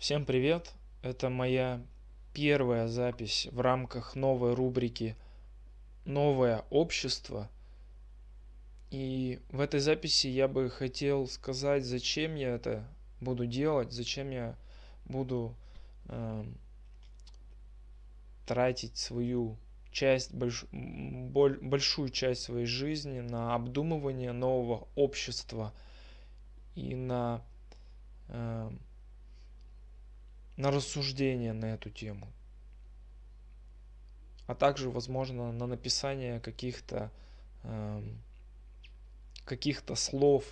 Всем привет! Это моя первая запись в рамках новой рубрики «Новое общество». И в этой записи я бы хотел сказать, зачем я это буду делать, зачем я буду э, тратить свою часть, больш, боль, большую часть своей жизни на обдумывание нового общества и на э, на рассуждение на эту тему. А также, возможно, на написание каких-то э, каких-то слов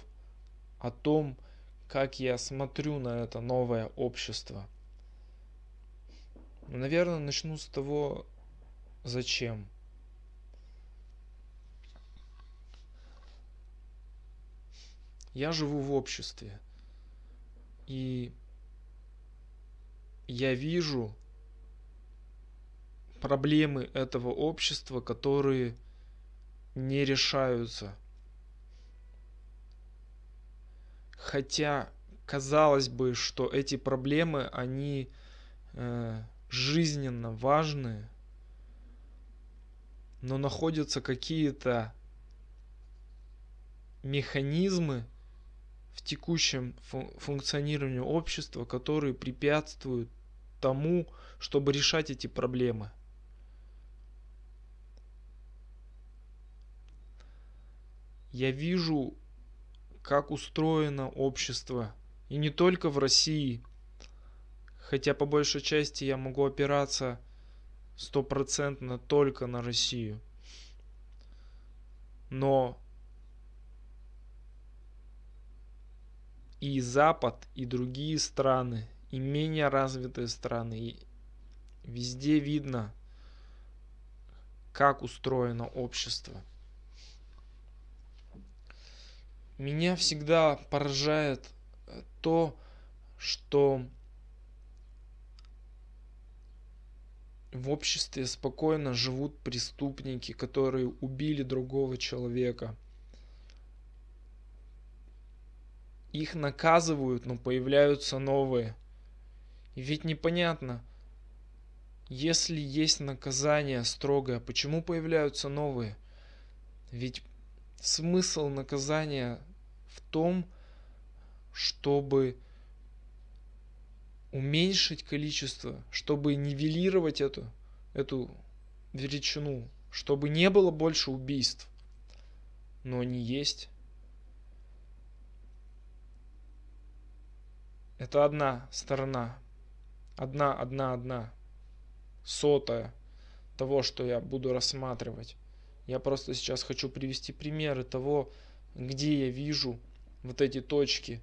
о том, как я смотрю на это новое общество. Наверное, начну с того, зачем. Я живу в обществе. И я вижу проблемы этого общества, которые не решаются. Хотя казалось бы, что эти проблемы, они э, жизненно важны, но находятся какие-то механизмы в текущем функционировании общества, которые препятствуют тому, чтобы решать эти проблемы. Я вижу, как устроено общество, и не только в России, хотя по большей части я могу опираться стопроцентно только на Россию. Но и Запад, и другие страны и менее развитые страны. И везде видно, как устроено общество. Меня всегда поражает э, то, что в обществе спокойно живут преступники, которые убили другого человека – их наказывают, но появляются новые. Ведь непонятно, если есть наказание строгое, почему появляются новые? Ведь смысл наказания в том, чтобы уменьшить количество, чтобы нивелировать эту, эту величину, чтобы не было больше убийств. Но они есть. Это одна сторона. Одна, одна, одна. Сотая того, что я буду рассматривать. Я просто сейчас хочу привести примеры того, где я вижу вот эти точки.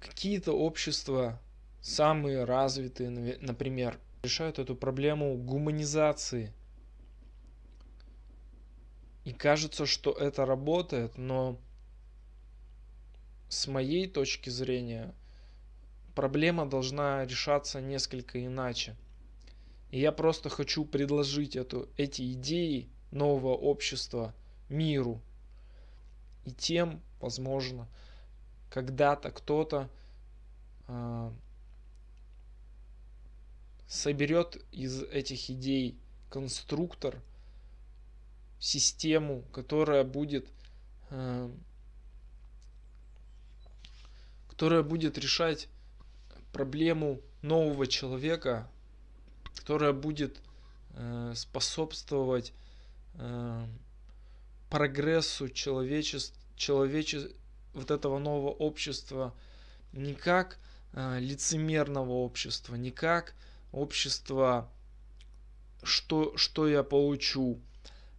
Какие-то общества, самые развитые, например, решают эту проблему гуманизации. И кажется, что это работает, но с моей точки зрения, проблема должна решаться несколько иначе. И я просто хочу предложить эту, эти идеи нового общества миру. И тем, возможно, когда-то кто-то э, соберет из этих идей конструктор, систему, которая будет э, которая будет решать проблему нового человека, которая будет э, способствовать э, прогрессу человечеств, человече, вот этого нового общества не как э, лицемерного общества, не как общество, что, что я получу,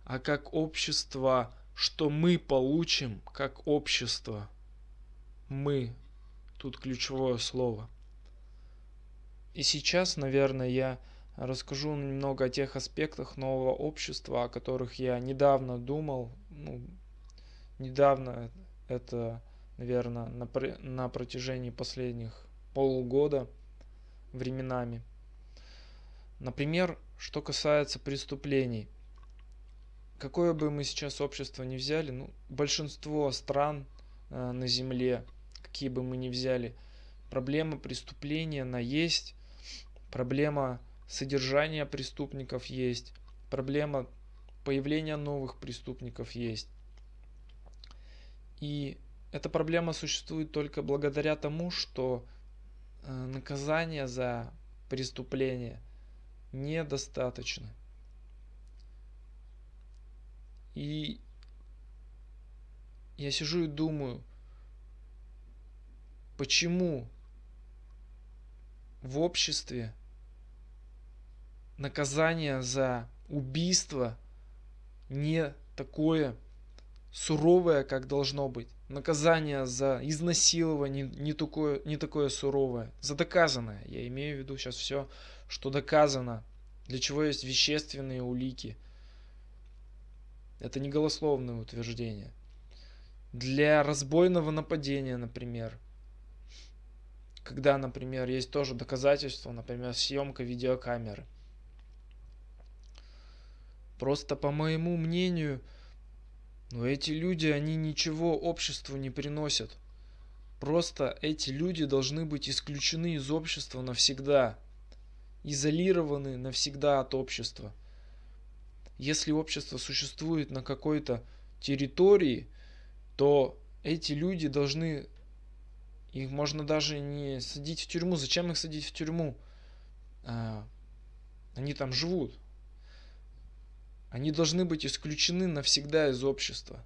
а как общество, что мы получим как общество. Мы, Тут ключевое слово. И сейчас, наверное, я расскажу немного о тех аспектах нового общества, о которых я недавно думал. Ну, недавно это, наверное, на, на протяжении последних полугода временами. Например, что касается преступлений. Какое бы мы сейчас общество ни взяли, ну, большинство стран э, на Земле какие бы мы ни взяли, проблема преступления, она есть, проблема содержания преступников есть, проблема появления новых преступников есть. И эта проблема существует только благодаря тому, что э, наказание за преступление недостаточно. И я сижу и думаю, почему в обществе наказание за убийство не такое суровое, как должно быть. Наказание за изнасилование не такое, не такое суровое. За доказанное. Я имею в виду сейчас все, что доказано. Для чего есть вещественные улики. Это не голословное утверждение. Для разбойного нападения, например. Когда, например, есть тоже доказательства, например, съемка видеокамеры. Просто по моему мнению, но эти люди, они ничего обществу не приносят. Просто эти люди должны быть исключены из общества навсегда. Изолированы навсегда от общества. Если общество существует на какой-то территории, то эти люди должны... Их можно даже не садить в тюрьму. Зачем их садить в тюрьму? А, они там живут. Они должны быть исключены навсегда из общества.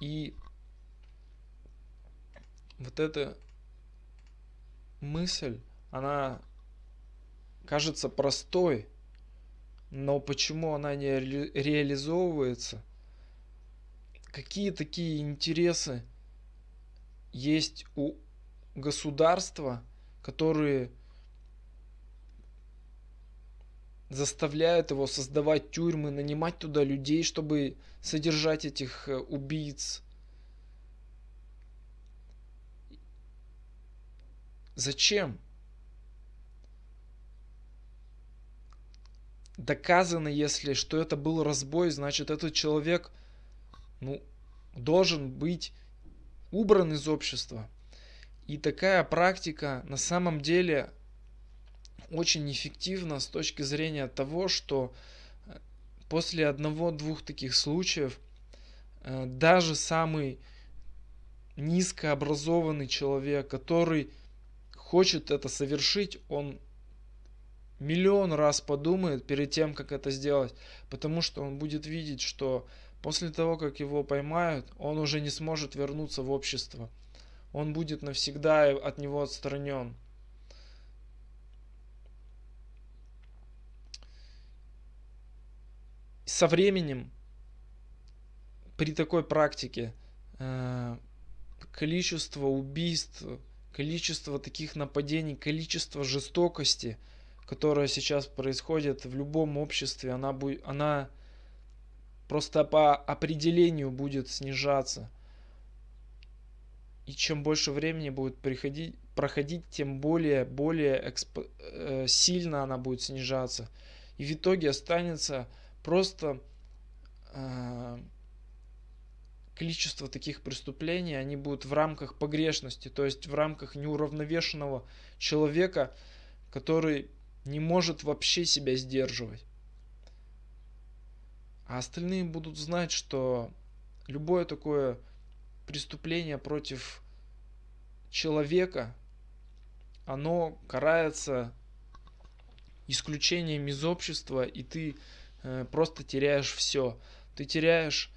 И вот эта мысль, она кажется простой, но почему она не ре реализовывается? Какие такие интересы есть у государства, которые заставляют его создавать тюрьмы, нанимать туда людей, чтобы содержать этих э, убийц. Зачем? Доказано, если что это был разбой, значит этот человек ну, должен быть убран из общества. И такая практика на самом деле очень эффективно с точки зрения того, что э, после одного-двух таких случаев э, даже самый низкообразованный человек, который хочет это совершить, он миллион раз подумает перед тем, как это сделать, потому что он будет видеть, что после того, как его поймают, он уже не сможет вернуться в общество. Он будет навсегда от него отстранен. со временем при такой практике э, количество убийств, количество таких нападений, количество жестокости, которая сейчас происходит в любом обществе, она, будет, она просто по определению будет снижаться. И чем больше времени будет приходить, проходить, тем более, более эксп, э, сильно она будет снижаться. И в итоге останется Просто э, количество таких преступлений, они будут в рамках погрешности, то есть в рамках неуравновешенного человека, который не может вообще себя сдерживать. А остальные будут знать, что любое такое преступление против человека, оно карается исключением из общества, и ты Э, просто теряешь все. Ты теряешь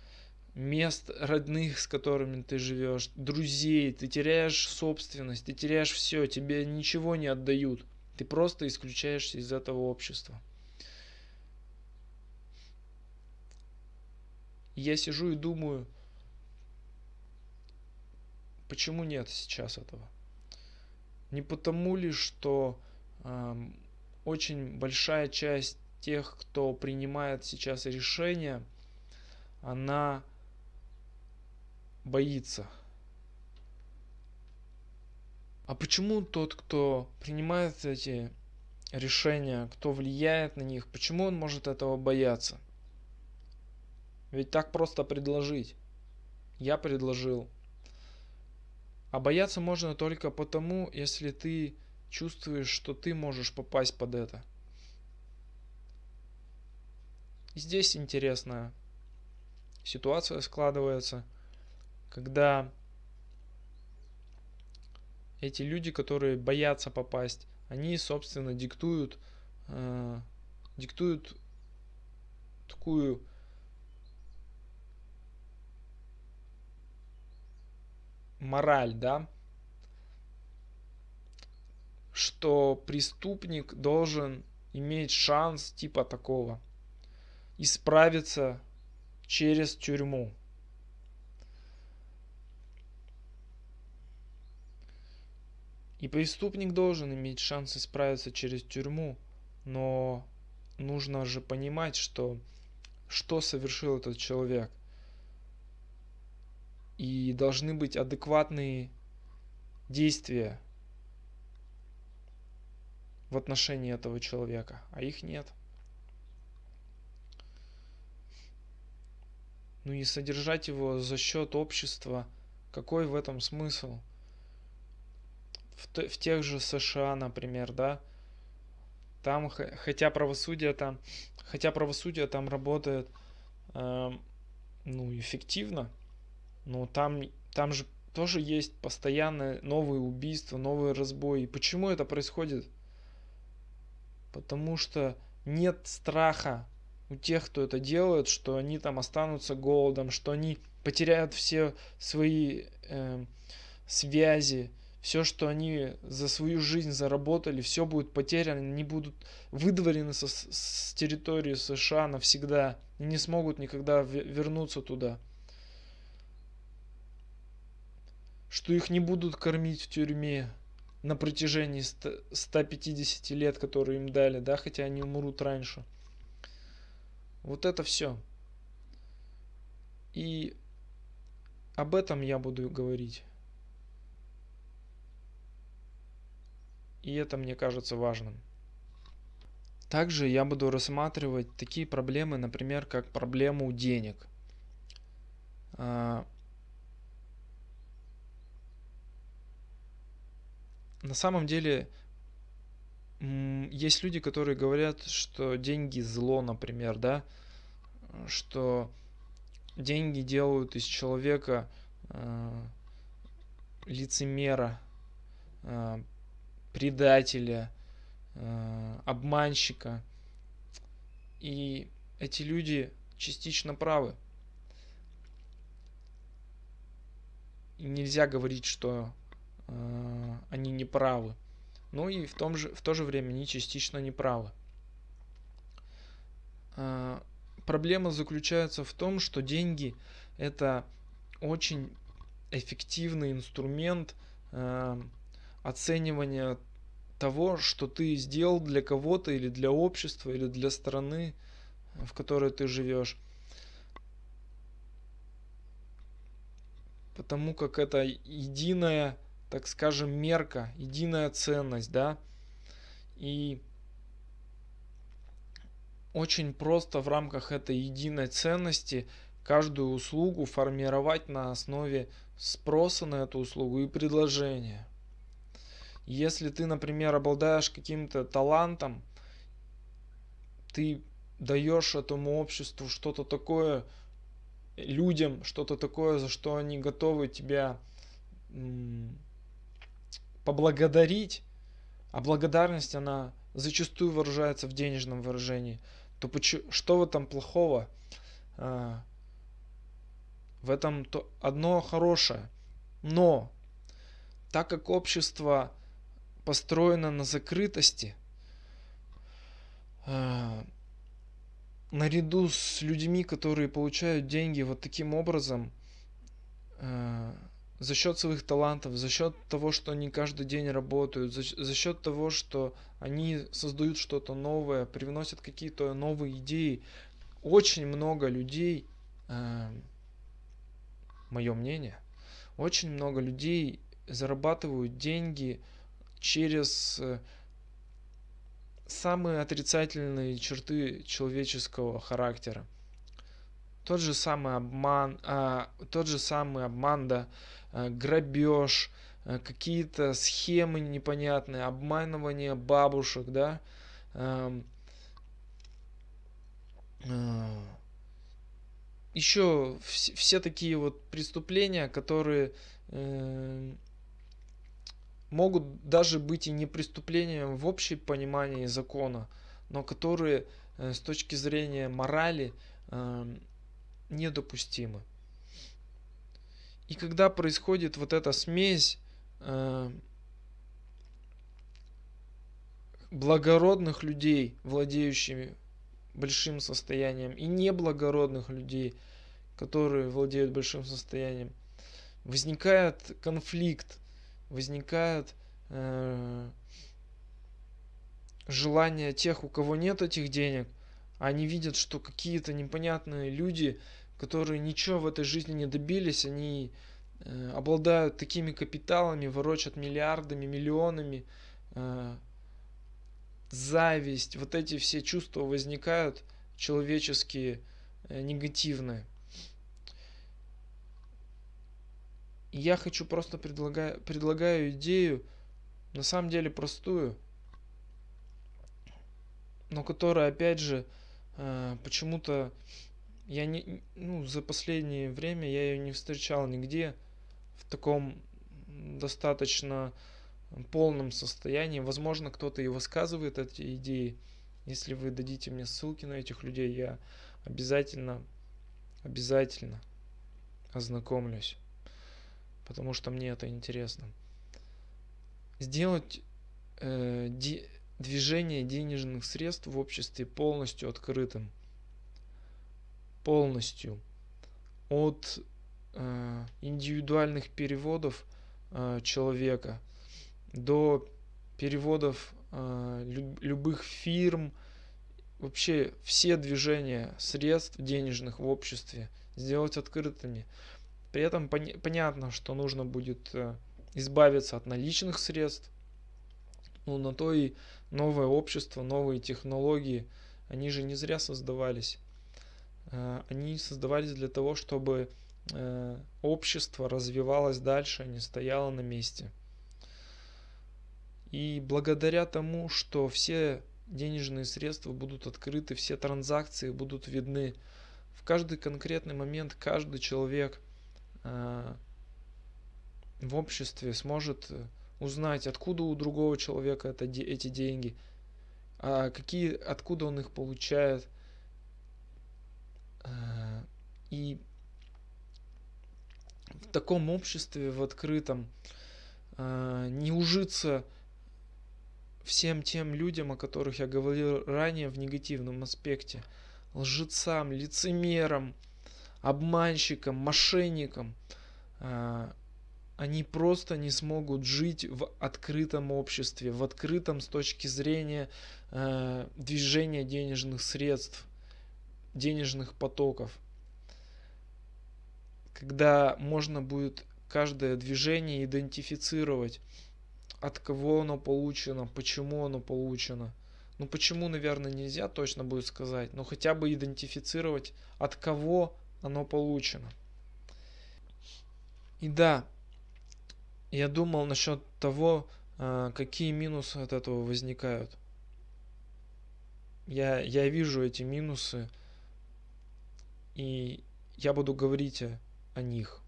мест родных, с которыми ты живешь, друзей, ты теряешь собственность, ты теряешь все, тебе ничего не отдают. Ты просто исключаешься из этого общества. Я сижу и думаю, почему нет сейчас этого? Не потому ли, что э, очень большая часть тех, кто принимает сейчас решения, она боится. А почему тот, кто принимает эти решения, кто влияет на них, почему он может этого бояться? Ведь так просто предложить. Я предложил. А бояться можно только потому, если ты чувствуешь, что ты можешь попасть под это. Здесь интересная ситуация складывается, когда эти люди, которые боятся попасть, они, собственно, диктуют, э, диктуют такую мораль, да, что преступник должен иметь шанс типа такого исправиться через тюрьму. И преступник должен иметь шанс исправиться через тюрьму, но нужно же понимать, что что совершил этот человек. И должны быть адекватные действия в отношении этого человека, а их нет. Ну и содержать его за счет общества, какой в этом смысл? В, в тех же США, например, да, там, хотя правосудие там, хотя правосудие там работает, э, ну, эффективно, но там, там же тоже есть постоянно новые убийства, новые разбои. Почему это происходит? Потому что нет страха у тех, кто это делает, что они там останутся голодом, что они потеряют все свои э, связи, все, что они за свою жизнь заработали, все будет потеряно, они будут выдворены со, с территории США навсегда и не смогут никогда вернуться туда. Что их не будут кормить в тюрьме, на протяжении 150 лет, которые им дали, да, хотя они умрут раньше. Вот это все. И об этом я буду говорить. И это мне кажется важным. Также я буду рассматривать такие проблемы, например, как проблему денег. На самом деле есть люди, которые говорят, что деньги зло, например, да, что деньги делают из человека э, лицемера, э, предателя, э, обманщика. И эти люди частично правы. И нельзя говорить, что Э, они не правы. Ну и в, том же, в то же время они частично не правы. Э, проблема заключается в том, что деньги это очень эффективный инструмент э, оценивания того, что ты сделал для кого-то или для общества или для страны, в которой ты живешь. Потому как это единая так скажем, мерка, единая ценность, да, и очень просто в рамках этой единой ценности каждую услугу формировать на основе спроса на эту услугу и предложения. Если ты, например, обладаешь каким-то талантом, ты даешь этому обществу что-то такое, людям что-то такое, за что они готовы тебя поблагодарить, а благодарность, она зачастую выражается в денежном выражении, то почему, что в этом плохого? А, в этом то одно хорошее. Но так как общество построено на закрытости, а, наряду с людьми, которые получают деньги вот таким образом, а, за счет своих талантов, за счет того, что они каждый день работают, за, за счет того, что они создают что-то новое, привносят какие-то новые идеи. Очень много людей, э, мое мнение, очень много людей зарабатывают деньги через э, самые отрицательные черты человеческого характера. тот же самый обман, а, тот же самый обман, да, грабеж, а, какие-то схемы непонятные, обманывание бабушек, да, а, а, еще все, такие вот преступления, которые э, могут даже быть и не преступлением в общем понимании закона, но которые э, с точки зрения морали э, недопустимы. И когда происходит вот эта смесь э, благородных людей, владеющими большим состоянием, и неблагородных людей, которые владеют большим состоянием, возникает конфликт, возникает э, желание тех, у кого нет этих денег, они видят, что какие-то непонятные люди, которые ничего в этой жизни не добились, они э, обладают такими капиталами, ворочат миллиардами, миллионами, э, зависть, вот эти все чувства возникают человеческие, э, негативные. Я хочу просто предлагаю, предлагаю идею, на самом деле простую, но которая, опять же, э, почему-то я не, ну, за последнее время я ее не встречал нигде в таком достаточно полном состоянии. Возможно, кто-то и высказывает эти идеи. Если вы дадите мне ссылки на этих людей, я обязательно, обязательно ознакомлюсь, потому что мне это интересно. Сделать э, де, движение денежных средств в обществе полностью открытым, полностью от э, индивидуальных переводов э, человека до переводов э, любых фирм, вообще все движения средств денежных в обществе сделать открытыми. При этом пон- понятно, что нужно будет э, избавиться от наличных средств. Ну, на то и новое общество, новые технологии, они же не зря создавались. Э, они создавались для того, чтобы э, общество развивалось дальше, а не стояло на месте. И благодаря тому, что все денежные средства будут открыты, все транзакции будут видны, в каждый конкретный момент каждый человек э, в обществе сможет узнать, откуда у другого человека это, эти деньги, а какие, откуда он их получает. Э, и в таком обществе, в открытом, не ужиться всем тем людям, о которых я говорил ранее в негативном аспекте, лжецам, лицемерам, обманщикам, мошенникам, а, они просто не смогут жить в открытом обществе, в открытом с точки зрения а, движения денежных средств, денежных потоков. Когда можно будет каждое движение идентифицировать от кого оно получено, почему оно получено. Ну почему, наверное, нельзя точно будет сказать, но хотя бы идентифицировать, от кого оно получено. И да, я думал насчет того, а, какие минусы от этого возникают. Я, я вижу эти минусы, и я буду говорить о, них.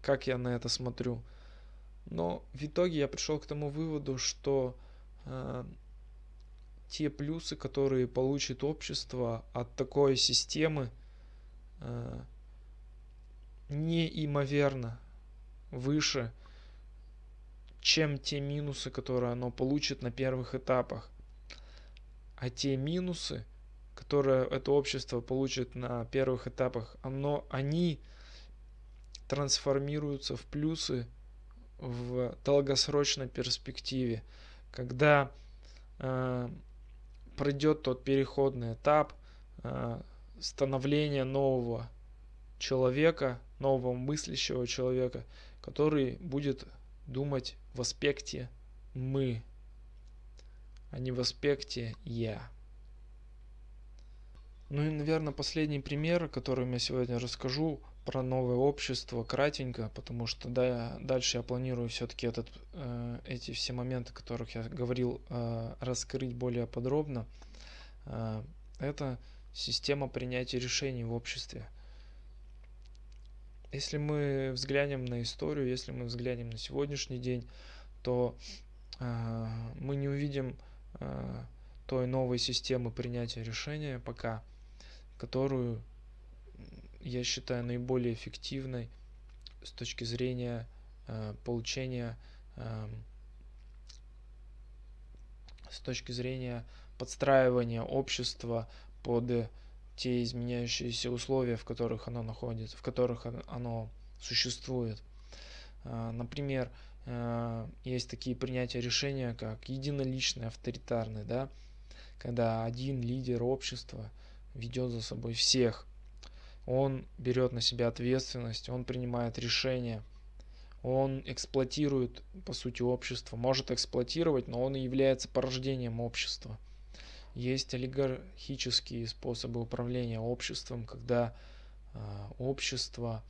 Как я на это смотрю. Но в итоге я пришел к тому выводу, что э, те плюсы, которые получит общество от такой системы, э, неимоверно выше, чем те минусы, которые оно получит на первых этапах. А те минусы, которые это общество получит на первых этапах, оно, они трансформируются в плюсы в долгосрочной перспективе, когда э, пройдет тот переходный этап э, становления нового человека, нового мыслящего человека, который будет думать в аспекте мы, а не в аспекте я. Ну и, наверное, последний пример, который я сегодня расскажу про новое общество, кратенько, потому что да, дальше я планирую все-таки этот, э, эти все моменты, о которых я говорил, э, раскрыть более подробно. Э, это система принятия решений в обществе. Если мы взглянем на историю, если мы взглянем на сегодняшний день, то э, мы не увидим э, той новой системы принятия решения пока которую я считаю наиболее эффективной с точки зрения э, получения, э, с точки зрения подстраивания общества под те изменяющиеся условия, в которых оно находится, в которых оно существует. Э, например, э, есть такие принятия решения, как единоличные, авторитарные, да, когда один лидер общества – ведет за собой всех. Он берет на себя ответственность, он принимает решения, он эксплуатирует, по сути, общество. Может эксплуатировать, но он и является порождением общества. Есть олигархические способы управления обществом, когда э, общество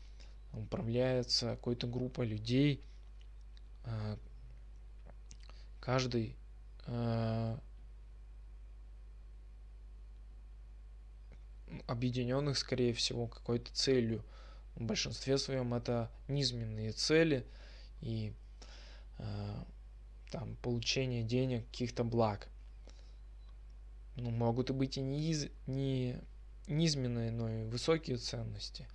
управляется какой-то группой людей, э, каждый э, объединенных, скорее всего, какой-то целью. В большинстве своем это низменные цели и э, там получение денег, каких-то благ. Ну, могут и быть и не, из, не низменные, но и высокие ценности.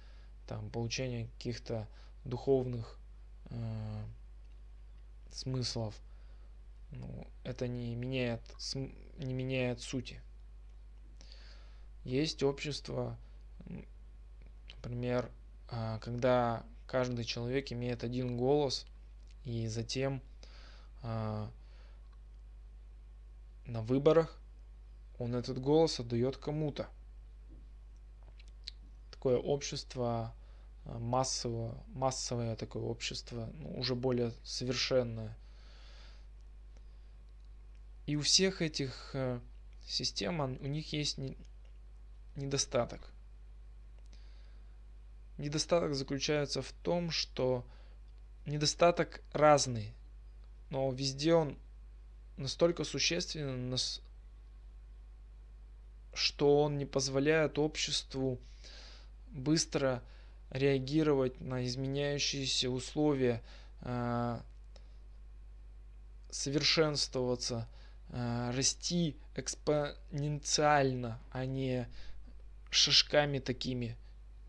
Там получение каких-то духовных э, смыслов. Ну, это не меняет, не меняет сути. Есть общество, например, а, когда каждый человек имеет один голос, и затем а, на выборах он этот голос отдает кому-то. Такое общество а, массовое, массовое такое общество, ну, уже более совершенное. И у всех этих э, систем, у них есть недостаток. Недостаток заключается в том, что недостаток разный, но везде он настолько существенен, что он не позволяет обществу быстро реагировать на изменяющиеся условия, а, совершенствоваться, а, расти экспоненциально, а не шажками такими,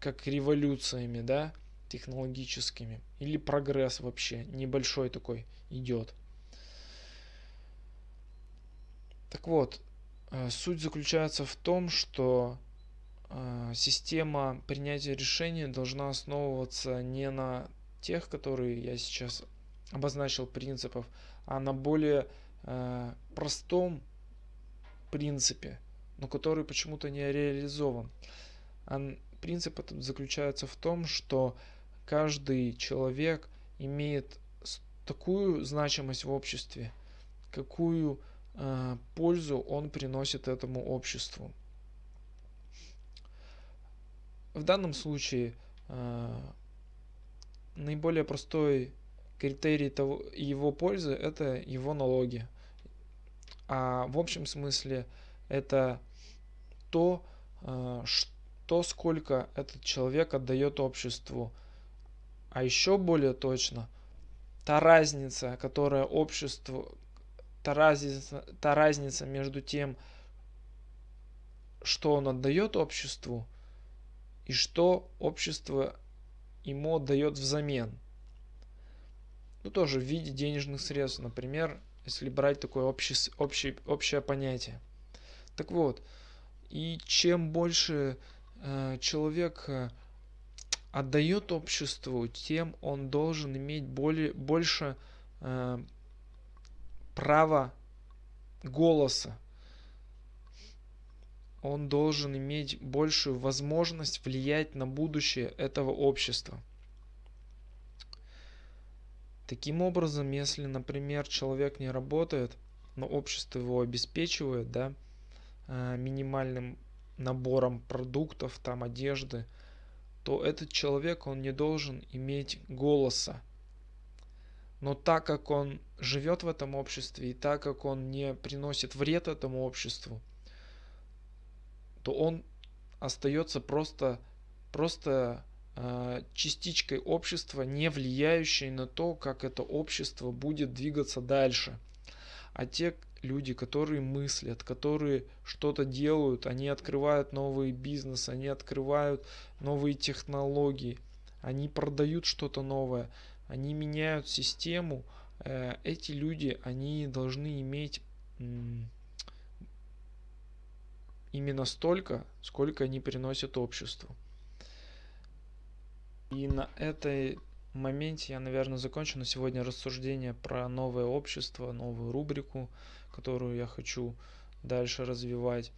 как революциями, да, технологическими. Или прогресс вообще небольшой такой идет. Так вот, э, суть заключается в том, что э, система принятия решений должна основываться не на тех, которые я сейчас обозначил принципов, а на более э, простом принципе – но который почему-то не реализован. А принцип этот заключается в том, что каждый человек имеет такую значимость в обществе, какую э, пользу он приносит этому обществу. В данном случае э, наиболее простой критерий того, его пользы это его налоги. А в общем смысле это то, что э, сколько этот человек отдает обществу. А еще более точно, та разница, которая обществу, та разница, та разница между тем, что он отдает обществу, и что общество ему отдает взамен. Ну, тоже в виде денежных средств, например, если брать такое общее, общее, общее понятие. Так вот, и чем больше э, человек э, отдает обществу, тем он должен иметь более, больше э, права голоса. Он должен иметь большую возможность влиять на будущее этого общества. Таким образом, если, например, человек не работает, но общество его обеспечивает, да, минимальным набором продуктов, там одежды, то этот человек, он не должен иметь голоса. Но так как он живет в этом обществе и так как он не приносит вред этому обществу, то он остается просто, просто э, частичкой общества, не влияющей на то, как это общество будет двигаться дальше. А те люди, которые мыслят, которые что-то делают, они открывают новые бизнесы, они открывают новые технологии, они продают что-то новое, они меняют систему. Э, эти люди, они должны иметь именно столько, сколько они приносят обществу. И на этой моменте я, наверное, закончу на сегодня рассуждение про новое общество, новую рубрику, которую я хочу дальше развивать.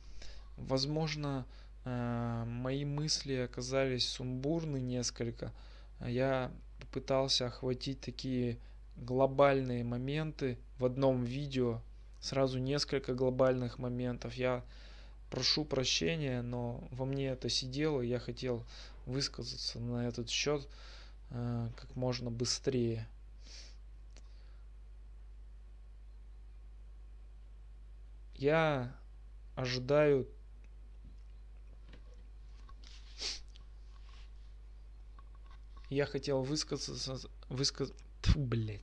Возможно, э, мои мысли оказались сумбурны несколько. Я попытался охватить такие глобальные моменты в одном видео, сразу несколько глобальных моментов. Я прошу прощения, но во мне это сидело, я хотел высказаться на этот счет э, как можно быстрее. Я ожидаю я хотел высказаться высказ блять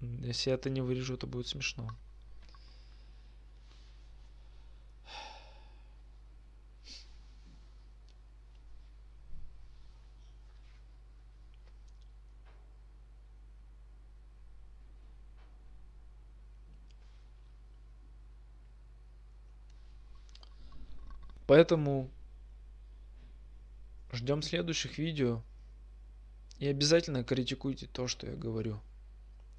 если я это не вырежу то будет смешно Поэтому ждем следующих видео. И обязательно критикуйте то, что я говорю.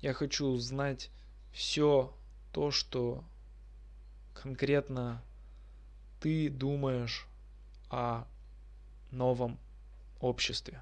Я хочу узнать все то, что конкретно ты думаешь о новом обществе.